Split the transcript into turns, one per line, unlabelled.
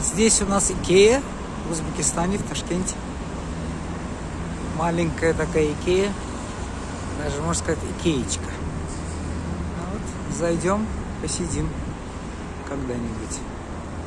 Здесь у нас Икея в Узбекистане, в Ташкенте. Маленькая такая Икея. Даже, можно сказать, Икеечка. А вот, зайдем, посидим когда-нибудь.